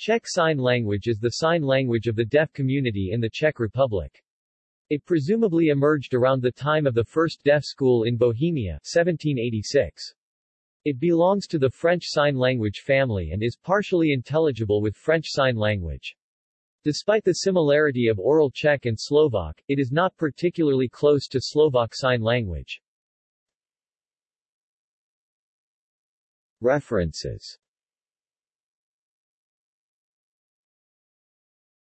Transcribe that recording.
Czech Sign Language is the sign language of the deaf community in the Czech Republic. It presumably emerged around the time of the first deaf school in Bohemia 1786. It belongs to the French Sign Language family and is partially intelligible with French Sign Language. Despite the similarity of Oral Czech and Slovak, it is not particularly close to Slovak Sign Language. References